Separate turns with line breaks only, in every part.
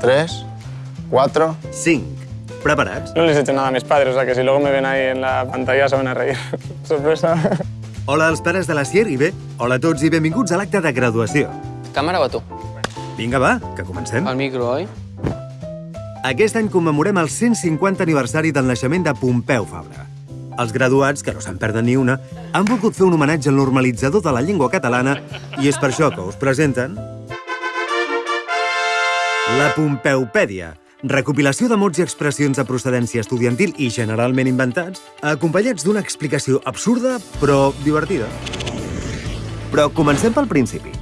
tres, cuatro.
Cinc. Preparats?
No les he hecho nada a mis padres, o sea que si luego me ven ahí en la pantalla se van a reír. Sorpresa.
Hola als pares de la Sier i bé, hola a tots i benvinguts a l'acte de graduació.
Càmera o tu?
Vinga, va, que comencem.
El micro, oi?
Aquest any commemorem el 150 aniversari del naixement de Pompeu Fabra. Els graduats, que no se'n perden ni una, han volgut fer un homenatge al normalitzador de la llengua catalana i és per això que us presenten... La Pompeupèdia, recopilació de mots i expressions de procedència estudiantil i generalment inventats, acompanyats d'una explicació absurda però divertida. Però comencem pel principi.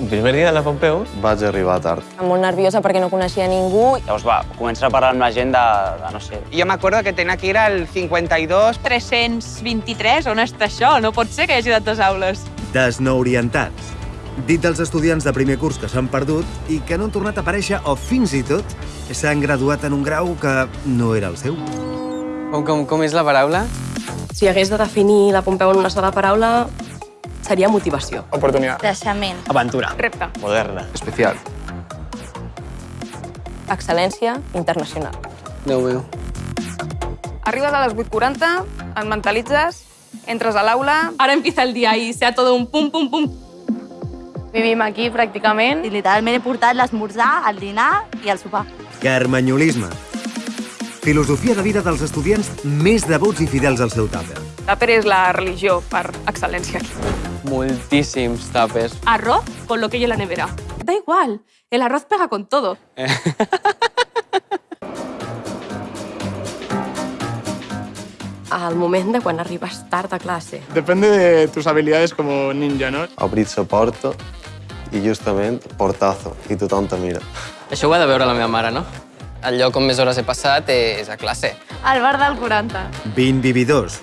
El primer dia de la Pompeu
Vaig arribar tard.
molt nerviosa perquè no coneixia ningú.
Llavors va, comença a parlar amb la gent de, de no sé...
Jo m'acordo que tenia que ir al 52.
323, on està això? No pot ser que hi hagi tantes aules.
Desnoorientats. Dit dels estudiants de primer curs que s'han perdut i que no han tornat a aparèixer o fins i tot s'han graduat en un grau que no era el seu.
Com, com, com és la paraula?
Si hagués de definir la Pompeu en una sola paraula, seria motivació.
Oportunidad.
Creixement.
Aventura.
Repte.
moderna.
Especial.
Excel·lència internacional.
Déu meu.
Arribes a les 8.40, et mentalitzes, entres a l'aula... Ara empieza el dia i sea todo un pum, pum, pum. Vivim aquí, pràcticament.
I literalment he portat l'esmorzar, el dinar i el sopar.
Carmanyolisme. Filosofia de vida dels estudiants més devots i fidels al seu tàper.
Tàper és la religió per excel·lència.
Moltíssims tàpers.
Arroz con lo que hay en la nevera. Da igual, el arroz pega con todo.
Al moment de quan arribes tard a classe.
Depende de tus habilidades como ninja, ¿no?
Obrit soporto i justament portazo. I tothom te mira.
Això ho ha de veure la meva mare, no? El lloc on més hores he passat és a classe.
Al bar del 40.
20 vividors.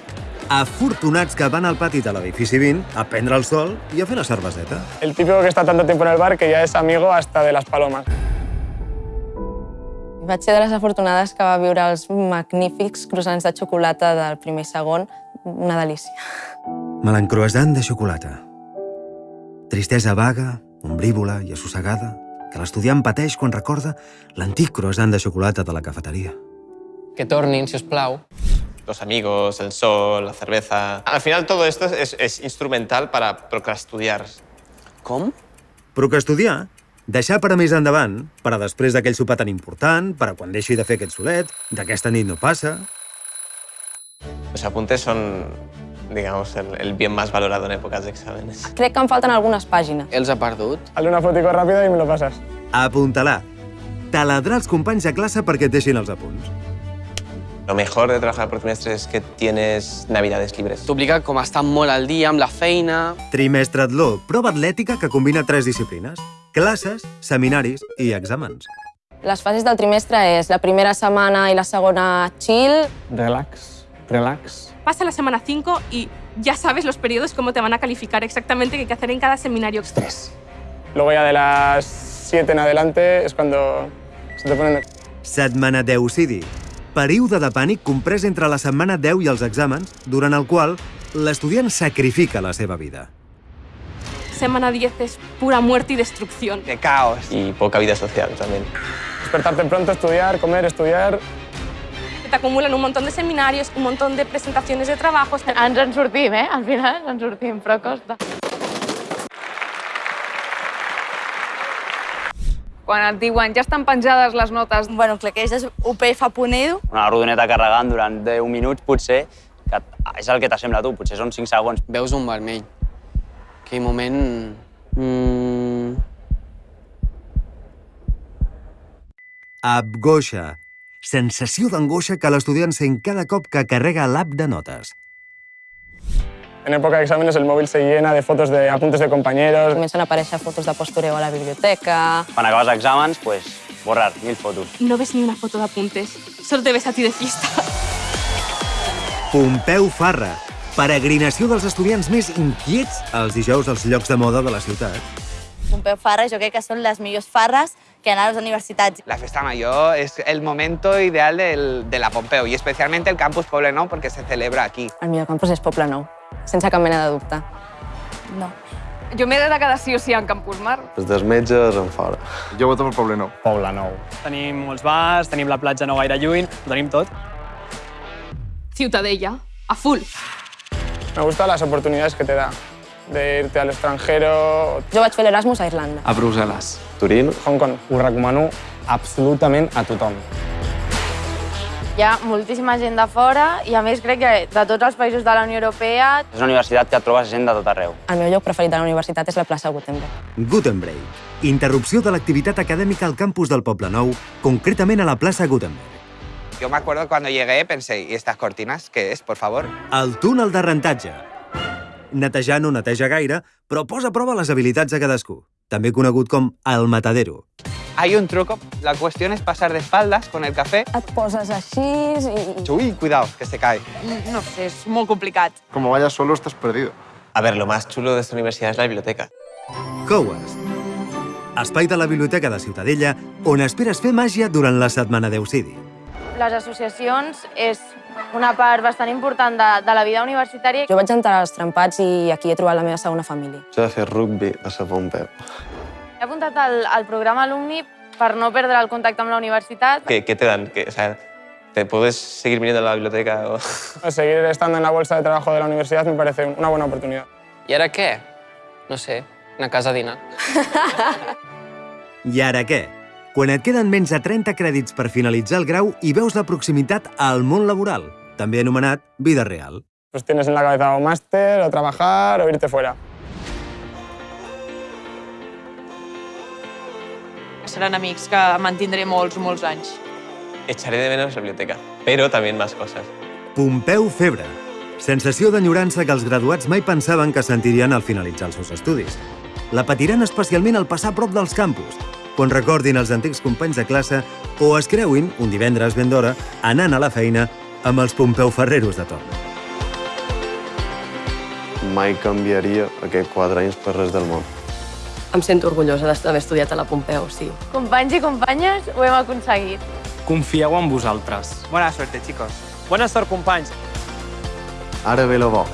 Afortunats que van al pati de l'edifici 20 a prendre el sol i a fer la cerveseta.
El típico que está tanto tiempo en el bar que ya es amigo hasta de las palomas.
Vaig ser de les afortunades que va viure els magnífics croissants de xocolata del primer i segon. Una delícia.
Melancroissant de xocolata. Tristesa vaga, ombrívola i assossegada que l'estudiant pateix quan recorda l'antic croissant de xocolata de la cafeteria.
Que tornin, si us plau.
Los amigos, el sol, la cerveza... Al final todo esto es, es instrumental para procrastudiar.
Com?
Estudiar, deixar per a més endavant, per a després d'aquell sopar tan important, per a quan deixi de fer aquest solet, d'aquesta nit no passa...
Los apuntes son, digamos, el, el bien más valorado en épocas de exámenes.
Crec que em falten algunes pàgines.
Els ha perdut?
Hazle una fotico rápida y me lo pasas.
Apuntalar. Taladrar els companys de classe perquè et deixin els apunts.
Lo mejor de trabajar por trimestres es que tienes navidades libres.
T'obliga com a estar molt al dia amb la feina.
Trimestratló, prova atlètica que combina tres disciplines. Classes, seminaris i exàmens.
Les fases del trimestre és la primera setmana i la segona chill,
Relax, relax.
Pasa la semana 5 y ya sabes los periodos cómo te van a calificar exactamente qué hay que hacer en cada seminario.
Tres. Luego ya de las 7 en adelante es cuando se te ponen...
Setmana d'eucidi. Període de pànic comprès entre la setmana 10 i els exàmens, durant el qual l'estudiant sacrifica la seva vida.
Semana 10 es pura muerte y destrucción.
De caos.
Y poca vida social también.
Despertarte pronto, estudiar, comer, estudiar.
Te acumulan un montón de seminarios, un montón de presentaciones de trabajos.
Ens en sortim, eh? Al final ens sortim, però costa.
Quan et diuen ja estan penjades les notes
Bueno, claqueges UPF.edu.
Una rodoneta carregant durant 10 minuts, potser, que és el que t'assembla a tu, potser són 5 segons.
Veus un vermell. Aquell moment... Mm...
Abgoixa. Sensació d'angoixa que l'estudiant sent cada cop que carrega l'app de notes.
En época de exámenes el móvil se llena de fotos de apuntes de compañeros.
comencen a aparèixer fotos de postureo a la biblioteca...
Quan acabes exàmens, pues, borrar, mil fotos.
no ves ni una foto de apuntes, solo te ves a ti de fiesta.
Pompeu Farra. Peregrinació dels estudiants més inquiets els dijous als llocs de moda de la ciutat.
Pompeu Farra, jo crec que són les millors farres que anar a les universitats.
La festa mayor es el momento ideal del- de la Pompeu y especialmente el campus Poblenou porque se celebra aquí.
El millor campus és Poble Nou, sense cap mena de dubte.
No.
Jo m'he de quedar sí o sí en Campus Mar.
Els dels metges en fora.
Jo voto per Poble Nou.
Poble Nou. Tenim molts bars, tenim la platja no gaire lluny, ho tenim tot.
Ciutadella, a full.
Me gustan las oportunidades que te da de irte al extranjero.
Jo vaig fer l'Erasmus a Irlanda.
A Brussel·les.
Turín,
Hong Kong.
Ho recomano absolutament a tothom.
Hi ha moltíssima gent de fora i, a més, crec que de tots els països de la Unió Europea
És una universitat que trobes gent de tot arreu.
El meu lloc preferit de la universitat és la plaça Gutenberg.
Gutenberg. Interrupció de l'activitat acadèmica al campus del Poble Nou, concretament a la plaça Gutenberg.
Yo me acuerdo cuando llegué, pensé, ¿y estas cortinas qué es, por favor?
El túnel de rentatge. Netejar no neteja gaire, però posa a prova les habilitats de cadascú. També conegut com el matadero.
Hay un truco. La cuestión es pasar de espaldas con el café.
Et poses així i...
Uy, cuidado, que se cae.
No sé, és molt complicat.
Como vayas solo, estás perdido.
A ver, lo más chulo de esta universidad es la biblioteca.
Coes. Espai de la Biblioteca de Ciutadella on esperes fer màgia durant la setmana d'Eucidi.
Les associacions és una part bastant important de, de la vida universitària.
Jo vaig entrar als trempats i aquí he trobat la meva segona família.
jo he de fer rugby a la Pompeu.
He apuntat al, al programa alumni per no perdre el contacte amb la universitat.
¿Qué, qué te dan? ¿Qué- o sea, ¿Te puedes seguir viniendo a la biblioteca? O...
Seguir estando en la bolsa de trabajo de la universidad me parece una buena oportunidad.
I ara què? No sé, una casa a dinar.
I ara què? Quan et queden menys de 30 crèdits per finalitzar el grau i veus la proximitat al món laboral, també anomenat vida real.
Pues tienes en la cabeza o máster, o trabajar, o irte fuera.
Seran amics que mantindré molts, molts anys.
Echaré de menos la biblioteca, pero también más cosas.
Pompeu Febre. Sensació d'enyorança que els graduats mai pensaven que sentirien al finalitzar els seus estudis. La patiran especialment al passar a prop dels campus, quan recordin els antics companys de classe o es creuin, un divendres ben d'hora, anant a la feina amb els Pompeu Ferreros de torn.
Mai canviaria aquests quatre anys per res del món.
Em sento orgullosa d'haver estudiat a la Pompeu, sí.
Companys i companyes, ho hem aconseguit.
Confieu en vosaltres.
Buena suerte, chicos.
Bona sort, companys.
Ara ve la bo.